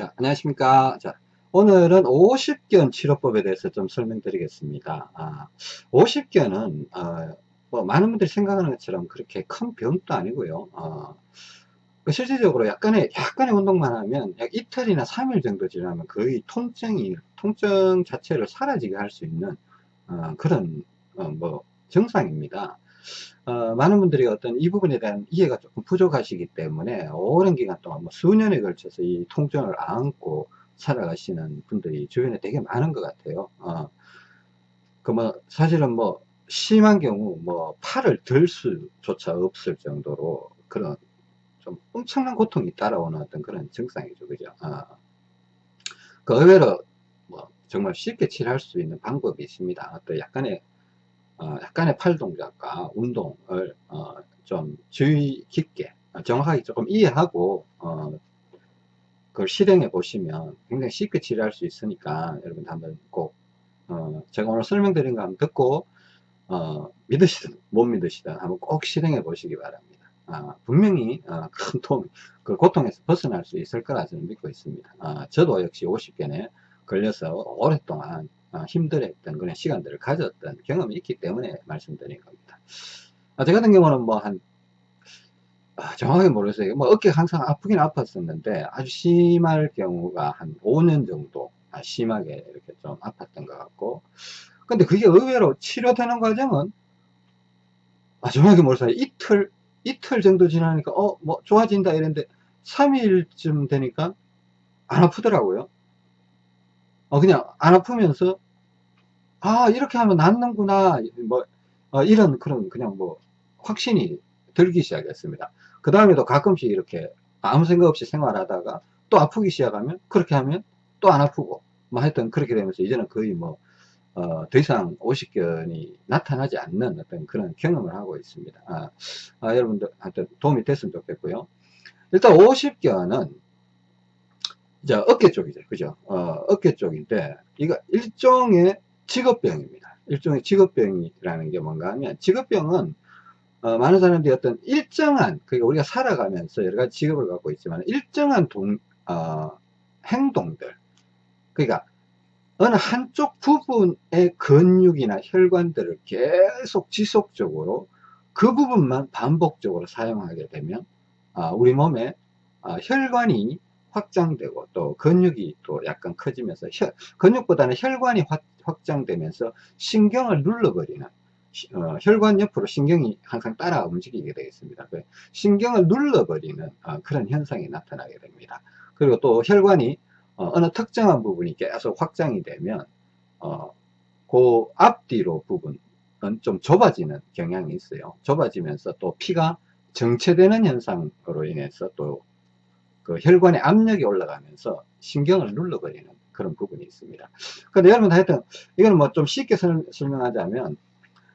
자, 안녕하십니까. 자, 오늘은 50견 치료법에 대해서 좀 설명드리겠습니다. 아, 50견은, 어, 뭐, 많은 분들이 생각하는 것처럼 그렇게 큰 병도 아니고요. 어, 그 실질적으로 약간의, 약간의 운동만 하면 약 이틀이나 3일 정도 지나면 거의 통증이, 통증 자체를 사라지게 할 수 있는, 어, 그런, 어, 뭐, 증상입니다. 어, 많은 분들이 어떤 이 부분에 대한 이해가 조금 부족하시기 때문에 오랜 기간 동안 뭐 수년에 걸쳐서 이 통증을 안고 살아가시는 분들이 주변에 되게 많은 것 같아요. 어, 그 뭐 사실은 뭐 심한 경우 뭐 팔을 들 수조차 없을 정도로 그런 좀 엄청난 고통이 따라오는 어떤 그런 증상이죠. 그죠? 어. 그 의외로 뭐 정말 쉽게 치료할 수 있는 방법이 있습니다. 또 약간의 어, 약간의 팔 동작과 운동을 어, 좀 주의 깊게 어, 정확하게 조금 이해하고 어, 그걸 실행해 보시면 굉장히 쉽게 치료할 수 있으니까 여러분 한번 꼭 어, 제가 오늘 설명드린 거 한번 듣고 어, 믿으시든 못 믿으시든 한번 꼭 실행해 보시기 바랍니다. 아, 분명히 큰 도움, 그 고통에서 벗어날 수 있을 거라 저는 믿고 있습니다. 아, 저도 역시 50견에 걸려서 오랫동안 어, 힘들었던 그런 시간들을 가졌던 경험이 있기 때문에 말씀드린 겁니다. 아, 저 같은 경우는 뭐 한, 아, 정확하게 모르겠어요. 뭐 어깨가 항상 아프긴 아팠었는데 아주 심할 경우가 한 5년 정도 아, 심하게 이렇게 좀 아팠던 것 같고 근데 그게 의외로 치료되는 과정은 아, 정확하게 모르겠어요. 이틀, 이틀 정도 지나니까 어, 뭐 좋아진다 이랬는데 3일쯤 되니까 안 아프더라고요. 어, 그냥 안 아프면서, 아, 이렇게 하면 낫는구나. 뭐, 어, 이런 그런 그냥 뭐, 확신이 들기 시작했습니다. 그 다음에도 가끔씩 이렇게 아무 생각 없이 생활하다가 또 아프기 시작하면, 그렇게 하면 또 안 아프고, 뭐 하여튼 그렇게 되면서 이제는 거의 뭐, 어, 더 이상 오십견이 나타나지 않는 어떤 그런 경험을 하고 있습니다. 아, 아, 여러분들 한테 도움이 됐으면 좋겠고요. 일단 오십견은 이제 어깨 쪽이죠. 그죠? 어, 어깨 쪽인데, 이거 일종의 직업병입니다. 일종의 직업병이라는 게 뭔가 하면, 직업병은, 어, 많은 사람들이 어떤 일정한, 그러니까 우리가 살아가면서 여러 가지 직업을 갖고 있지만, 일정한 동, 어, 행동들. 그러니까, 어느 한쪽 부분의 근육이나 혈관들을 계속 지속적으로 그 부분만 반복적으로 사용하게 되면, 아, 우리 몸에 아, 혈관이 확장되고 또 근육이 또 약간 커지면서 혈, 근육보다는 혈관이 확, 확장되면서 신경을 눌러버리는 어, 혈관 옆으로 신경이 항상 따라 움직이게 되겠습니다. 그 신경을 눌러버리는 어, 그런 현상이 나타나게 됩니다. 그리고 또 혈관이 어, 느 특정한 부분이 계속 확장이 되면 어, 그 앞뒤로 부분은 좀 좁아지는 경향이 있어요. 좁아지면서 또 피가 정체되는 현상으로 인해서 또 그 혈관의 압력이 올라가면서 신경을 눌러버리는 그런 부분이 있습니다. 근데 여러분 하여튼 이거는 뭐 좀 쉽게 설, 명하자면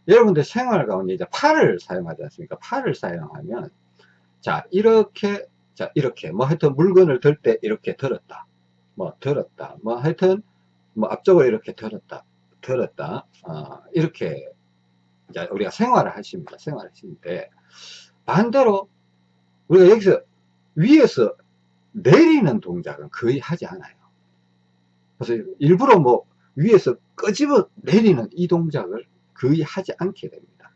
여러분들 생활 가운데 이제 팔을 사용하지 않습니까? 팔을 사용하면 자 이렇게 자 이렇게 뭐 하여튼 물건을 들 때 이렇게 들었다. 뭐 들었다. 뭐 하여튼 뭐 앞쪽으로 이렇게 들었다. 들었다. 어, 이렇게 우리가 생활을 하십니다. 생활을 하시는데 반대로 우리가 여기서 위에서 내리는 동작은 거의 하지 않아요. 그래서 일부러 뭐 위에서 끄집어 내리는 이 동작을 거의 하지 않게 됩니다.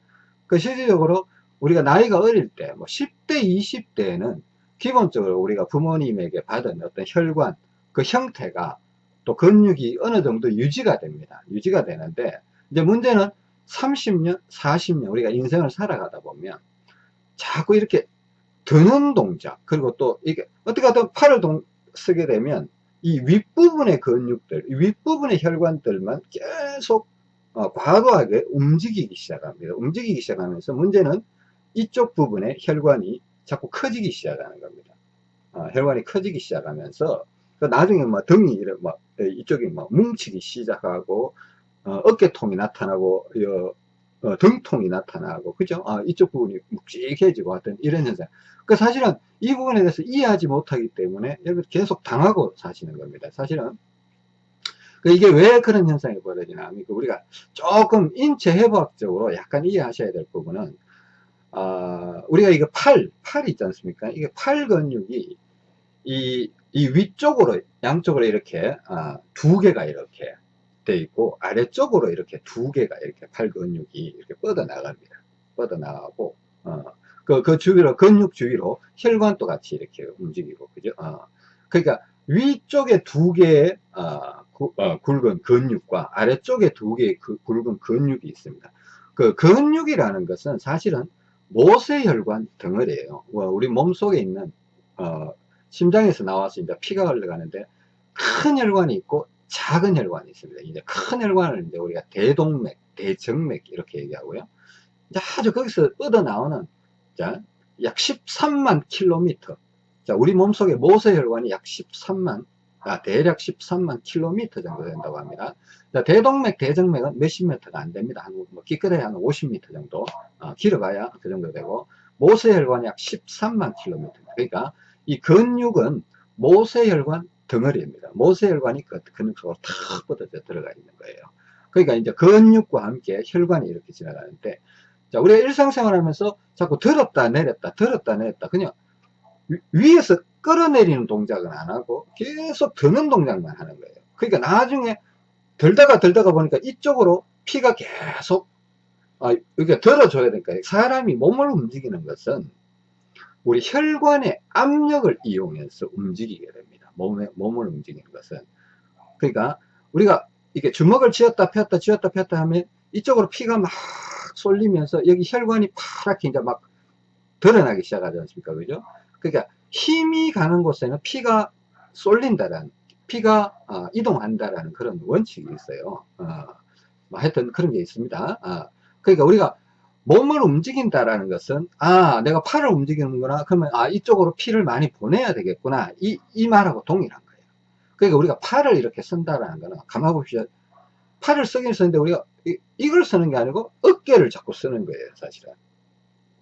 그 실질적으로 우리가 나이가 어릴 때, 뭐 10대, 20대에는 기본적으로 우리가 부모님에게 받은 어떤 혈관, 그 형태가 또 근육이 어느 정도 유지가 됩니다. 유지가 되는데, 이제 문제는 30년, 40년 우리가 인생을 살아가다 보면 자꾸 이렇게 드는 동작. 그리고 또 이게 어떻게 하든 팔을 동, 쓰게 되면 이 윗부분의 근육들 윗부분의 혈관들만 계속 어, 과도하게 움직이기 시작합니다. 움직이기 시작하면서 문제는 이쪽 부분의 혈관이 자꾸 커지기 시작하는 겁니다. 어, 혈관이 커지기 시작하면서 그 나중에 뭐 등이 이래 뭐 이쪽이 뭐 뭉치기 시작하고 어, 어깨통이 나타나고 어, 등통이 나타나고 그죠? 아, 이쪽 부분이 묵직해지고 하여튼 이런 현상. 그 사실은 이 부분에 대해서 이해하지 못하기 때문에 여러분 계속 당하고 사시는 겁니다. 사실은 그 이게 왜 그런 현상이 벌어지나 하면 우리가 조금 인체 해부학적으로 약간 이해하셔야 될 부분은 어, 우리가 이거 팔, 팔이 있지 않습니까? 이게 팔 근육이 이 이 위쪽으로 양쪽으로 이렇게 아, 두 개가 이렇게 돼 있고 아래쪽으로 이렇게 두 개가 이렇게 팔 근육이 이렇게 뻗어 나갑니다. 뻗어 나가고 어, 그, 그 주위로 근육 주위로 혈관도 같이 이렇게 움직이고 그죠? 어, 그러니까 위쪽에 두 개의 어, 구, 어, 굵은 근육과 아래쪽에 두 개의 그 굵은 근육이 있습니다. 그 근육이라는 것은 사실은 모세혈관 덩어리예요. 우리 몸 속에 있는 어, 심장에서 나와서 이제 피가 흘러가는데 큰 혈관이 있고 작은 혈관이 있습니다. 이제 큰 혈관을 이제 우리가 대동맥, 대정맥 이렇게 얘기하고요. 이제 아주 거기서 뻗어 나오는 자, 약 13만 킬로미터. 자, 우리 몸속에 모세혈관이 약 13만, 아, 대략 13만 킬로미터 정도 된다고 합니다. 자, 대동맥, 대정맥은 몇십 미터가 안 됩니다. 한, 뭐, 기껏해야 한 50m 정도, 어, 길어봐야 그 정도 되고, 모세혈관이 약 13만 킬로미터. 그러니까, 이 근육은 모세혈관 덩어리입니다. 모세혈관이 그 근육 속으로 탁 뻗어져 들어가 있는 거예요. 그러니까 이제 근육과 함께 혈관이 이렇게 지나가는데, 자, 우리가 일상생활 하면서 자꾸 들었다 내렸다, 들었다 내렸다, 그냥 위에서 끌어내리는 동작은 안 하고 계속 드는 동작만 하는 거예요. 그러니까 나중에 들다가 들다가 보니까 이쪽으로 피가 계속, 아, 이렇게 들어줘야 되니까 사람이 몸을 움직이는 것은 우리 혈관의 압력을 이용해서 움직이게 됩니다. 몸에, 몸을 움직이는 것은. 그러니까 우리가 이게 주먹을 쥐었다 폈다 쥐었다 폈다 하면 이쪽으로 피가 막 쏠리면서 여기 혈관이 파랗게 이제 막 드러나기 시작하지 않습니까? 그죠? 그러니까 힘이 가는 곳에는 피가 쏠린다라는, 피가 어, 이동한다라는 그런 원칙이 있어요. 어, 뭐 하여튼 그런 게 있습니다. 어, 그러니까 우리가 몸을 움직인다라는 것은 아 내가 팔을 움직이는구나. 그러면 아 이쪽으로 피를 많이 보내야 되겠구나. 이, 이 말하고 동일한 거예요. 그러니까 우리가 팔을 이렇게 쓴다라는 거는 가만 보십시오. 팔을 쓰긴 쓰는데 우리가 이, 이걸 쓰는 게 아니고 어깨를 자꾸 쓰는 거예요 사실은.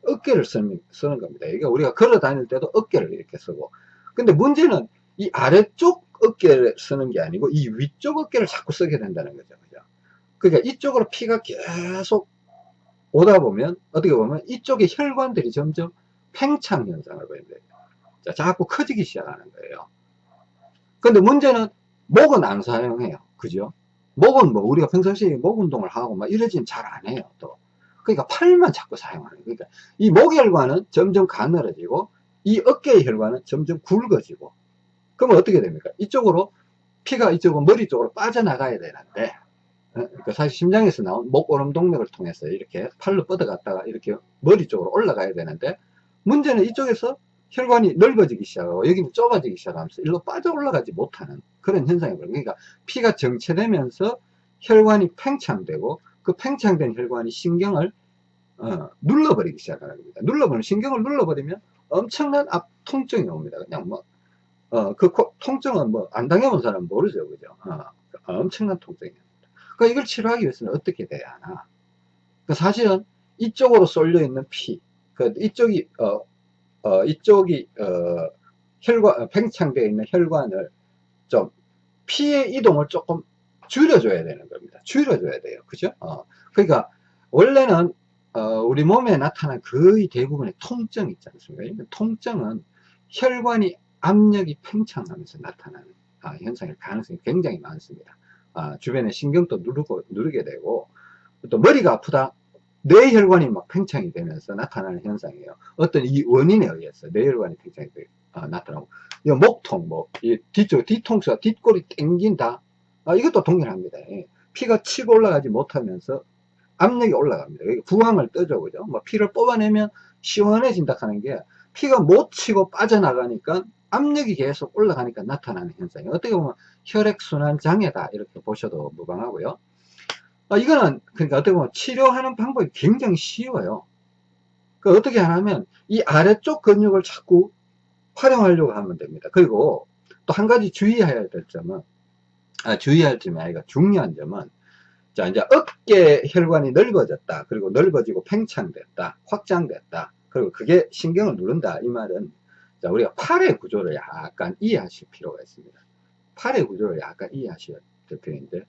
어깨를 쓰는, 쓰는 겁니다. 그러니까 우리가 걸어 다닐 때도 어깨를 이렇게 쓰고. 근데 문제는 이 아래쪽 어깨를 쓰는 게 아니고 이 위쪽 어깨를 자꾸 쓰게 된다는 거죠. 그죠? 그러니까 이쪽으로 피가 계속 오다 보면 어떻게 보면 이쪽에 혈관들이 점점 팽창 현상을 보인대요. 자, 자꾸 커지기 시작하는 거예요. 근데 문제는 목은 안 사용해요. 그죠? 목은 뭐 우리가 평상시에 목 운동을 하고 막 이러지는 잘안 해요. 또. 그러니까 팔만 자꾸 사용하는 거예요. 그러니까 이 목혈관은 점점 가늘어지고 이 어깨의 혈관은 점점 굵어지고 그러면 어떻게 됩니까? 이쪽으로 피가 이쪽으로 머리 쪽으로 빠져나가야 되는데 그 사실 심장에서 나온 목오름 동맥을 통해서 이렇게 팔로 뻗어갔다가 이렇게 머리 쪽으로 올라가야 되는데 문제는 이쪽에서 혈관이 넓어지기 시작하고 여기는 좁아지기 시작하면서 일로 빠져 올라가지 못하는 그런 현상이 벌어요. 그러니까 피가 정체되면서 혈관이 팽창되고 그 팽창된 혈관이 신경을 어, 눌러버리기 시작하는 겁니다. 눌러버리면 신경을 눌러버리면 엄청난 앞 통증이 옵니다. 그냥 뭐, 어, 그 통증은 뭐 안 당해본 사람은 모르죠. 그죠? 어, 엄청난 통증이에요. 그러니까 이걸 치료하기 위해서는 어떻게 돼야 하나? 그 사실은 이쪽으로 쏠려 있는 피, 그 이쪽이 어, 어 이쪽이 어, 혈관 어, 팽창되어 있는 혈관을 좀 피의 이동을 조금 줄여줘야 되는 겁니다. 줄여줘야 돼요. 그죠? 어, 그러니까 원래는 어, 우리 몸에 나타난 거의 대부분의 통증 있지 않습니까? 통증은 혈관이 압력이 팽창하면서 나타나는 아, 현상일 가능성이 굉장히 많습니다. 아, 주변에 신경도 누르고, 누르게 되고, 또 머리가 아프다. 뇌혈관이 막 팽창이 되면서 나타나는 현상이에요. 어떤 이 원인에 의해서 뇌혈관이 팽창이 되, 아, 나타나고, 이 목통, 뭐, 이 뒤쪽, 뒤통수가 뒷골이 땡긴다. 아, 이것도 동일합니다. 예. 피가 치고 올라가지 못하면서 압력이 올라갑니다. 부항을 떠죠, 그죠? 뭐 피를 뽑아내면 시원해진다 하는 게 피가 못 치고 빠져나가니까 압력이 계속 올라가니까 나타나는 현상이 어떻게 보면 혈액순환 장애다 이렇게 보셔도 무방하고요. 어, 이거는 그러니까 어떻게 보면 치료하는 방법이 굉장히 쉬워요. 그 어떻게 하냐면 이 아래쪽 근육을 자꾸 활용하려고 하면 됩니다. 그리고 또 한 가지 주의해야 될 점은 아, 주의할 점이 아니라 중요한 점은 자 이제 어깨 혈관이 넓어졌다. 그리고 넓어지고 팽창됐다. 확장됐다. 그리고 그게 신경을 누른다. 이 말은 자, 우리가 팔의 구조를 약간 이해하실 필요가 있습니다. 팔의 구조를 약간 이해하셔야 될 필요인데,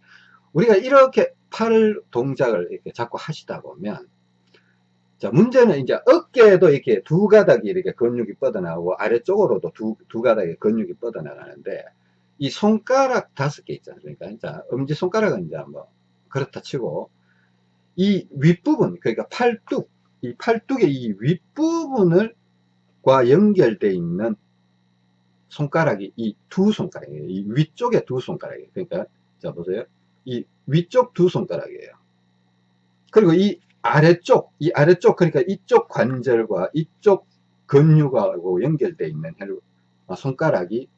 우리가 이렇게 팔 동작을 이렇게 자꾸 하시다 보면, 자, 문제는 이제 어깨에도 이렇게 두 가닥이 이렇게 근육이 뻗어나오고 아래쪽으로도 두, 두 가닥의 근육이 뻗어나가는데 이 손가락 다섯 개 있지 않습니까? 자, 엄지손가락은 이제 뭐 그렇다 치고 이 윗부분, 그러니까 팔뚝, 이 팔뚝의 이 윗부분을 과 연결되어 있는 손가락이 이 두 손가락이에요. 이 위쪽에 두 손가락이에요. 그러니까 자 보세요. 이 위쪽 두 손가락이에요. 그리고 이 아래쪽, 이 아래쪽 그러니까 이쪽 관절과 이쪽 근육하고 연결되어 있는 아, 손가락이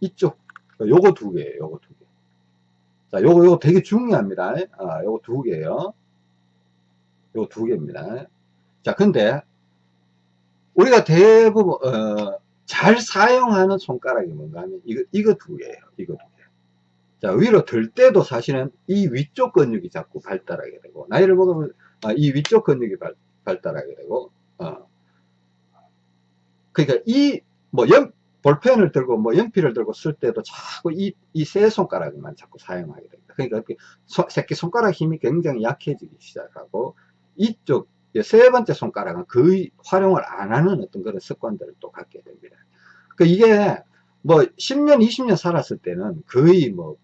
이쪽 요거 두 개예요. 요거 두 개. 자, 요거 요거 되게 중요합니다. 아, 요거 두 개예요. 요거 두 개입니다. 자, 근데 우리가 대부분 어, 잘 사용하는 손가락이 뭔가 하면 이거 이거 두 개예요. 이거 두 개. 자 위로 들 때도 사실은 이 위쪽 근육이 자꾸 발달하게 되고 나이를 먹으면 아, 이 위쪽 근육이 발, 발달하게 되고 어. 그러니까 이뭐연 볼펜을 들고 뭐 연필을 들고 쓸 때도 자꾸 이 이 세 손가락만 자꾸 사용하게 됩니다. 그러니까 새끼 손가락 힘이 굉장히 약해지기 시작하고 이쪽 세 번째 손가락은 거의 활용을 안 하는 어떤 그런 습관들을 또 갖게 됩니다. 그 이게 뭐 10년, 20년 살았을 때는 거의 뭐,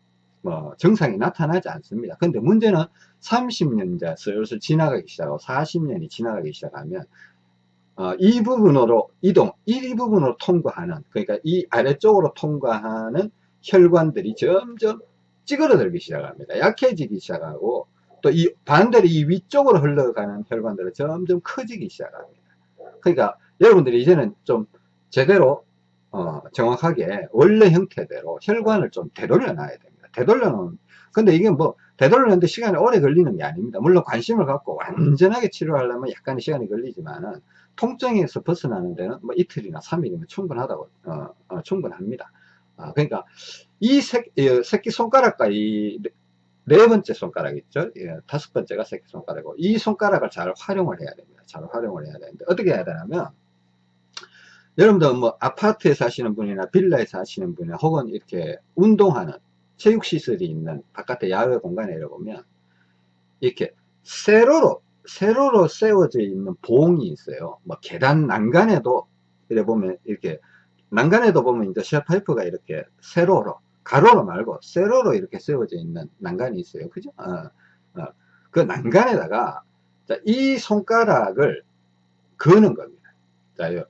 뭐 정상이 나타나지 않습니다. 근데 문제는 30년 이제 슬슬 지나가기 시작하고 40년이 지나가기 시작하면 어, 이 부분으로 이동, 이 부분으로 통과하는 그러니까 이 아래쪽으로 통과하는 혈관들이 점점 찌그러들기 시작합니다. 약해지기 시작하고 또 이 반대로 이 위쪽으로 흘러가는 혈관들은 점점 커지기 시작합니다. 그러니까 여러분들이 이제는 좀 제대로 어, 정확하게 원래 형태대로 혈관을 좀 되돌려 놔야 됩니다. 되돌려 놓은 근데 이게 뭐 되돌려 놓는데 시간이 오래 걸리는 게 아닙니다. 물론 관심을 갖고 완전하게 치료하려면 약간의 시간이 걸리지만은 통증에서 벗어나는 데는 뭐 이틀이나 3일이면 충분하다고 어, 어, 충분합니다. 어, 그러니까 이 새끼, 새끼 손가락과 이 네 번째 손가락 있죠? 예, 다섯 번째가 새끼손가락이고 이 손가락을 잘 활용을 해야 됩니다. 잘 활용을 해야 되는데 어떻게 해야 되냐면 여러분들 뭐 아파트에 사시는 분이나 빌라에 사시는 분이나 혹은 이렇게 운동하는 체육시설이 있는 바깥에 야외 공간에 이러보면 이렇게 세로로 세로로 세워져 있는 봉이 있어요. 뭐 계단 난간에도 이래 보면 이렇게 난간에도 보면 이제 셰파이프가 이렇게 세로로 가로로 말고 세로로 이렇게 세워져 있는 난간이 있어요. 그죠? 어, 어. 그 난간에다가 자, 이 손가락을 거는 겁니다. 자, 요,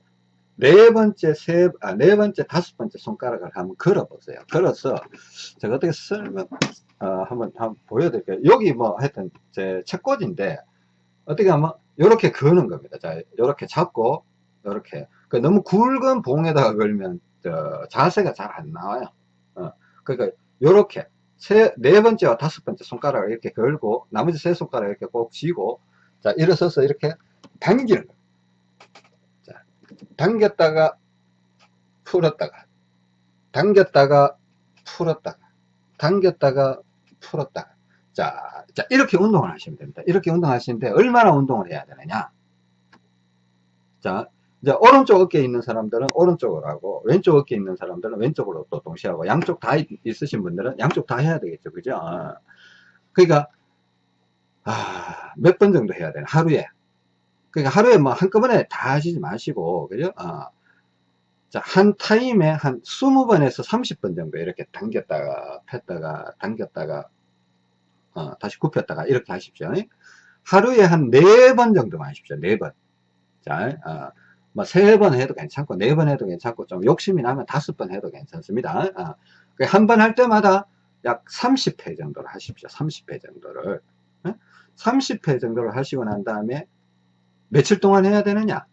네 번째, 세, 아, 네 번째, 다섯 번째 손가락을 한번 걸어 보세요. 걸어서, 제가 어떻게 설명, 어, 한번, 한번 보여드릴게요. 여기 뭐, 하여튼, 제 책꽂인데, 어떻게 하면, 요렇게 거는 겁니다. 자, 요렇게 잡고, 요렇게. 그 너무 굵은 봉에다가 걸면, 저, 자세가 잘 안 나와요. 어. 그러니까 요렇게 세, 네 번째와 다섯 번째 손가락을 이렇게 걸고 나머지 세 손가락을 이렇게 꼭 쥐고 자 일어서서 이렇게 당기는 거예요. 자, 당겼다가 풀었다가 당겼다가 풀었다가 당겼다가 풀었다가 자, 자 이렇게 운동을 하시면 됩니다. 이렇게 운동하시는데 얼마나 운동을 해야 되느냐 자 이제 오른쪽 어깨에 있는 사람들은 오른쪽으로 하고 왼쪽 어깨에 있는 사람들은 왼쪽으로 또 동시에 하고 양쪽 다 있으신 분들은 양쪽 다 해야 되겠죠. 그죠? 아. 그러니까 아, 몇 번 정도 해야 되나? 하루에. 그러니까 하루에 뭐 한꺼번에 다 하시지 마시고 그죠? 아. 자, 한 타임에 한 20번에서 30번 정도 이렇게 당겼다가 폈다가 당겼다가 어, 다시 굽혔다가 이렇게 하십시오. 하루에 한 4번 정도만 하십시오. 4번. 자, 어, 뭐 세 번 해도 괜찮고 네 번 해도 괜찮고 좀 욕심이 나면 다섯 번 해도 괜찮습니다. 아, 그 한번 할 때마다 약 30회 정도를 하십시오. 30회 정도를. 30회 정도를 하시고 난 다음에 며칠 동안 해야 되느냐?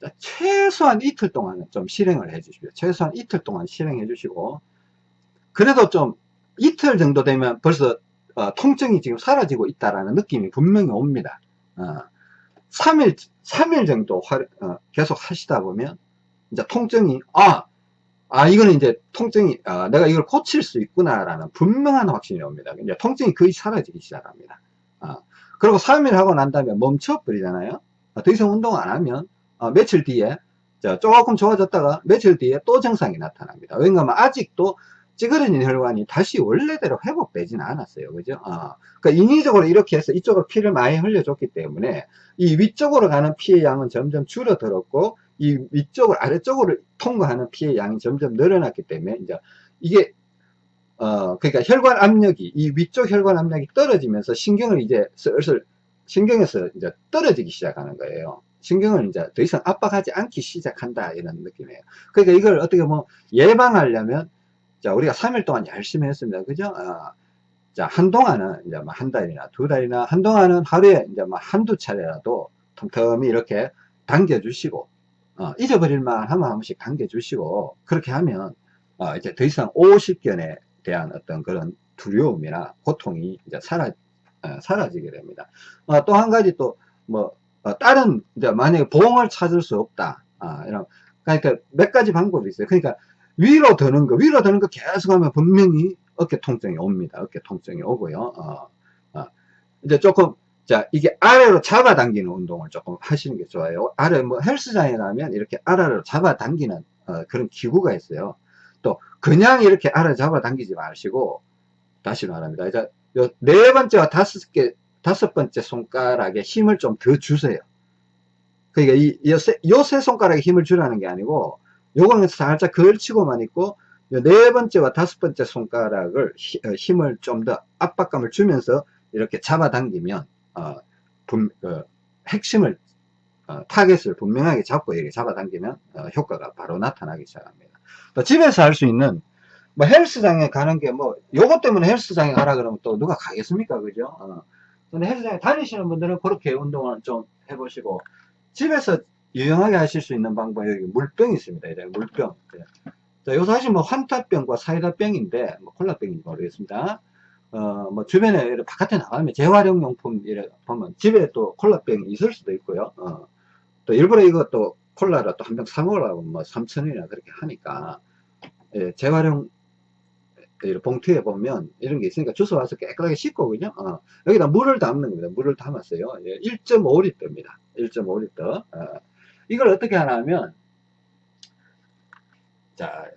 자, 최소한 이틀 동안은 좀 실행을 해 주십시오. 최소한 이틀 동안 실행해 주시고 그래도 좀 이틀 정도 되면 벌써 어, 통증이 지금 사라지고 있다라는 느낌이 분명히 옵니다. 어, 3일, 3일 정도 화, 어, 계속 하시다 보면, 이제 통증이, 아, 아, 이거는 이제 통증이, 아, 내가 이걸 고칠 수 있구나라는 분명한 확신이 옵니다. 이제 통증이 거의 사라지기 시작합니다. 아, 그리고 3일 하고 난 다음에 멈춰버리잖아요. 아, 더 이상 운동 안 하면, 아, 며칠 뒤에, 자, 조금 좋아졌다가 며칠 뒤에 또 증상이 나타납니다. 왜냐하면 아직도 찌그러진 혈관이 다시 원래대로 회복되지는 않았어요. 그죠? 어. 그러니까 인위적으로 이렇게 해서 이쪽으로 피를 많이 흘려줬기 때문에 이 위쪽으로 가는 피의 양은 점점 줄어들었고 이 위쪽을 아래쪽으로 통과하는 피의 양이 점점 늘어났기 때문에 이제 이게 어 그러니까 혈관 압력이 이 위쪽 혈관 압력이 떨어지면서 신경을 이제 슬슬 신경에서 이제 떨어지기 시작하는 거예요. 신경을 이제 더 이상 압박하지 않기 시작한다 이런 느낌이에요. 그러니까 이걸 어떻게 뭐 예방하려면 자 우리가 3일 동안 열심히 했습니다. 그죠? 어, 자 한동안은 이제 뭐한 달이나 두 달이나 한동안은 하루에 이제 뭐 한두 차례라도 틈틈이 이렇게 당겨 주시고 어, 잊어버릴만 하면 한 번씩 당겨 주시고 그렇게 하면 어, 이제 더 이상 50견에 대한 어떤 그런 두려움이나 고통이 이제 사라 어, 사라지게 됩니다. 어, 또한 가지 또 뭐 다른 이제 만약에 보험을 찾을 수 없다 아, 이런 그러니까 몇 가지 방법이 있어요. 그러니까 위로 드는 거 위로 드는 거 계속 하면 분명히 어깨 통증이 옵니다. 어깨 통증이 오고요. 어, 어. 이제 조금 자 이게 아래로 잡아당기는 운동을 조금 하시는 게 좋아요. 아래 뭐 헬스장에 가면 이렇게 아래로 잡아당기는 어, 그런 기구가 있어요. 또 그냥 이렇게 아래 잡아당기지 마시고 다시 말합니다. 이제 네 번째와 다섯 개 다섯 번째 손가락에 힘을 좀 더 주세요. 그러니까 이, 요 세 손가락에 힘을 주라는 게 아니고 요거는 살짝 걸치고만 있고 네 번째와 다섯 번째 손가락을 어, 힘을 좀 더 압박감을 주면서 이렇게 잡아당기면 어, 분, 어, 핵심을 어, 타겟을 분명하게 잡고 이렇게 잡아당기면 어, 효과가 바로 나타나기 시작합니다. 또 집에서 할 수 있는 뭐 헬스장에 가는 게 뭐 요것 때문에 헬스장에 가라 그러면 또 누가 가겠습니까 그죠? 어. 근데 헬스장에 다니시는 분들은 그렇게 운동을 좀 해보시고 집에서 유용하게 하실 수 있는 방법이 여기 물병이 있습니다. 이제 물병. 자, 요 사실 뭐 환타병과 사이다병인데, 뭐 콜라병인지 모르겠습니다. 어, 뭐 주변에 바깥에 나가면 재활용 용품 이래 보면 집에 또 콜라병이 있을 수도 있고요. 어, 또 일부러 이것도 콜라를 또한 병 사먹으려고 뭐 3천원이나 그렇게 하니까, 예, 재활용 봉투에 보면 이런 게 있으니까 주워 와서 깨끗하게 씻고 그죠 어, 여기다 물을 담는 겁니다 물을 담았어요 예, 1.5리터입니다 1.5리터 어, 이걸 어떻게 하냐면 자,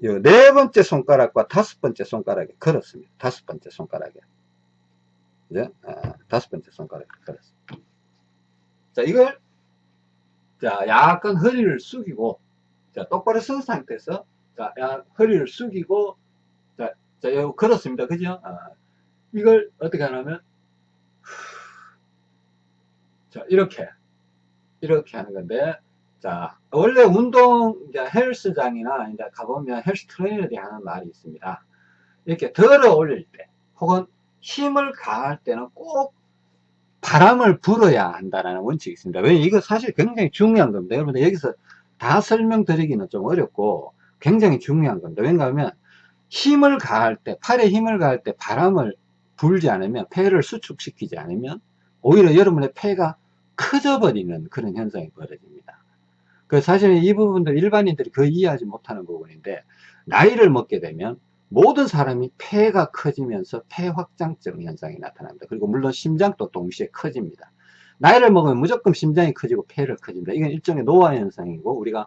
네 번째 손가락과 다섯 번째 손가락에 걸었습니다. 다섯 번째 손가락에. 이제, 아, 다섯 번째 손가락에 걸었습니다. 자, 이걸, 자, 약간 허리를 숙이고, 자, 똑바로 선 상태에서, 자, 야, 허리를 숙이고, 자, 자, 요 걸었습니다. 그죠? 아, 이걸 어떻게 하냐면, 자, 이렇게, 이렇게 하는 건데, 자, 원래 운동, 이제 헬스장이나 이제 가보면 헬스 트레이너들이 하는 말이 있습니다. 이렇게 들어 올릴 때, 혹은 힘을 가할 때는 꼭 바람을 불어야 한다는 원칙이 있습니다. 왜 이거 사실 굉장히 중요한 겁니다. 여러분들 여기서 다 설명드리기는 좀 어렵고 굉장히 중요한 겁니다. 왜냐하면 힘을 가할 때, 팔에 힘을 가할 때 바람을 불지 않으면, 폐를 수축시키지 않으면 오히려 여러분의 폐가 커져 버리는 그런 현상이 벌어집니다. 그 사실은 이 부분들 일반인들이 거의 이해하지 못하는 부분인데 나이를 먹게 되면 모든 사람이 폐가 커지면서 폐확장증 현상이 나타납니다. 그리고 물론 심장도 동시에 커집니다. 나이를 먹으면 무조건 심장이 커지고 폐를 커집니다. 이건 일종의 노화 현상이고 우리가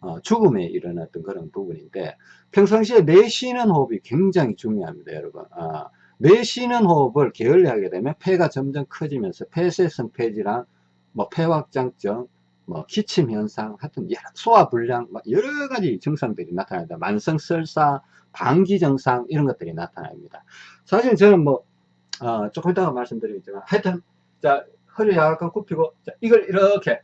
어, 죽음에 일어났던 그런 부분인데 평상시에 내쉬는 호흡이 굉장히 중요합니다. 여러분 어, 내쉬는 호흡을 게을리하게 되면 폐가 점점 커지면서 폐쇄성 폐질환, 뭐 폐확장증, 뭐 기침 현상, 하여튼 소화 불량, 여러 가지 증상들이 나타납니다. 만성 설사, 방기 증상 이런 것들이 나타납니다. 사실 저는 뭐 어, 조금 이따가 말씀드리겠지만 하여튼 자 허리 약간 굽히고 자, 이걸 이렇게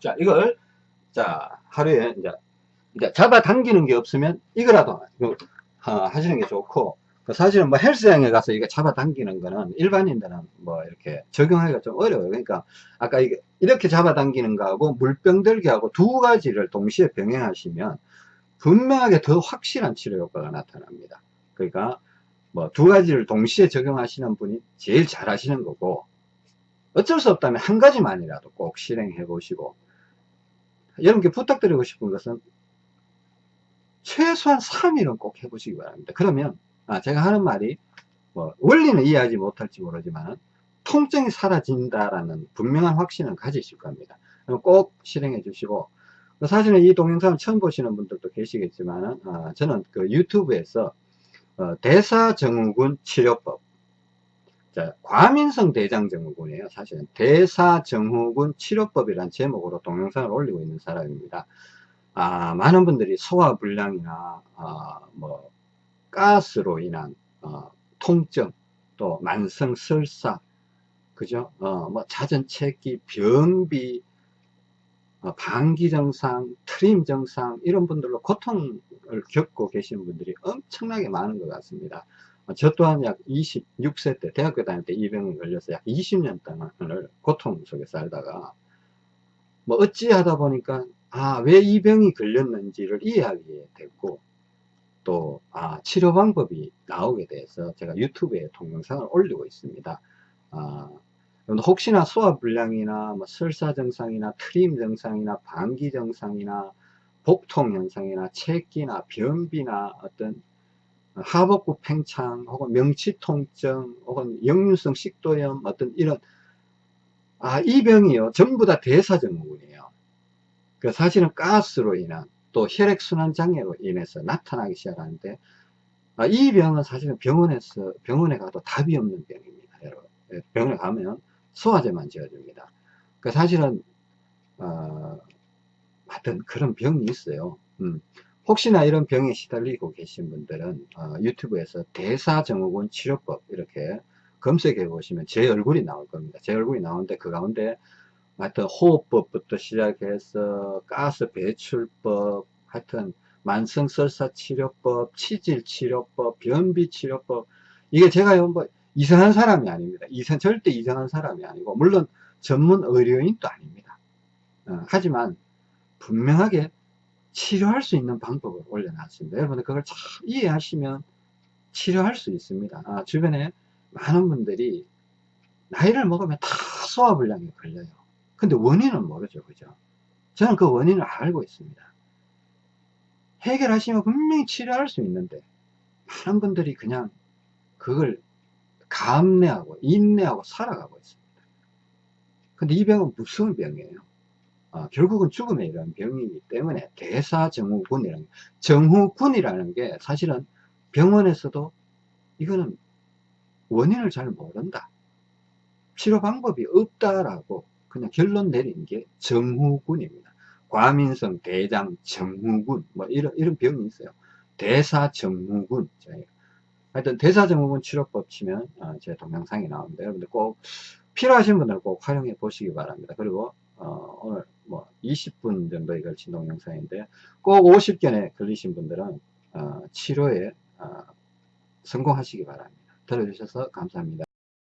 자 이걸 자 하루에 이제 이제 잡아당기는 게 없으면 이거라도 하시는 게 좋고 그 사실은 뭐 헬스장에 가서 이게 잡아당기는 거는 일반인들은 뭐 이렇게 적용하기가 좀 어려워요. 그러니까 아까 이게 이렇게 잡아당기는 거하고 물병 들기하고 두 가지를 동시에 병행하시면 분명하게 더 확실한 치료 효과가 나타납니다. 그러니까 뭐 두 가지를 동시에 적용하시는 분이 제일 잘 하시는 거고 어쩔 수 없다면 한 가지만이라도 꼭 실행해 보시고 여러분께 부탁드리고 싶은 것은 최소한 3일은 꼭 해보시기 바랍니다. 그러면 아, 제가 하는 말이 뭐 원리는 이해하지 못할지 모르지만 통증이 사라진다라는 분명한 확신은 가지실 겁니다. 꼭 실행해 주시고 사실은 이 동영상을 처음 보시는 분들도 계시겠지만 어, 저는 그 유튜브에서 어, 대사증후군 치료법 자, 과민성 대장증후군이에요. 사실은 대사증후군 치료법이란 제목으로 동영상을 올리고 있는 사람입니다. 아, 많은 분들이 소화불량이나 아, 뭐 가스로 인한 어, 통증 또 만성 설사 그죠? 어, 뭐 잦은 체기, 변비, 어, 방기 증상, 트림 증상 이런 분들로 고통을 겪고 계시는 분들이 엄청나게 많은 것 같습니다. 어, 저 또한 약 26세 때 대학교 다닐 때 이 병에 걸려서 약 20년 동안을 고통 속에 살다가 뭐 어찌하다 보니까 아 왜 이 병이 걸렸는지를 이해하게 됐고 또 아, 치료 방법이 나오게 돼서 제가 유튜브에 동영상을 올리고 있습니다. 아, 혹시나 소화불량이나 뭐 설사 증상이나 트림 증상이나 방기 증상이나 복통 현상이나 체기나 변비나 어떤 하복부 팽창 혹은 명치 통증 혹은 역류성 식도염 어떤 이런 아 이 병이요. 전부 다 대사증후군이에요. 그 사실은 가스로 인한 또 혈액순환 장애로 인해서 나타나기 시작하는데 아, 이 병은 사실은 병원에서 병원에 가도 답이 없는 병입니다 여러분. 예, 병원에 가면 소화제만 지어줍니다. 그 사실은 어, 하여튼 그런 병이 있어요. 음. 혹시나 이런 병에 시달리고 계신 분들은 어, 유튜브에서 대사증후군 치료법 이렇게 검색해 보시면 제 얼굴이 나올 겁니다. 제 얼굴이 나오는데 그 가운데 하여튼 호흡법부터 시작해서 가스 배출법 하여튼 만성설사 치료법, 치질 치료법, 변비 치료법 이게 제가 뭐 이상한 사람이 아닙니다. 이상 절대 이상한 사람이 아니고 물론 전문 의료인도 아닙니다. 어, 하지만 분명하게 치료할 수 있는 방법을 올려놨습니다. 여러분들 그걸 잘 이해하시면 치료할 수 있습니다. 아, 주변에 많은 분들이 나이를 먹으면 다 소화불량이 걸려요. 근데 원인은 모르죠. 그죠? 저는 그 원인을 알고 있습니다. 해결하시면 분명히 치료할 수 있는데 많은 분들이 그냥 그걸 감내하고 인내하고 살아가고 있습니다. 근데 이 병은 무서운 병이에요. 어, 결국은 죽음에 이르는 병이기 때문에 대사증후군이라는 정후군이라는 게 사실은 병원에서도 이거는 원인을 잘 모른다. 치료 방법이 없다라고 그냥 결론 내린 게 정후군입니다. 과민성 대장 정후군 뭐 이런 이런 병이 있어요. 대사정후군. 하여튼 대사정후군 치료법 치면 어, 제 동영상이 나오는데 여러분들 꼭 필요하신 분들 꼭 활용해 보시기 바랍니다. 그리고 어, 오늘 뭐 20분 정도에 걸친 동영상인데 꼭 50견에 걸리신 분들은 어, 치료에 어, 성공하시기 바랍니다. 들어주셔서 감사합니다.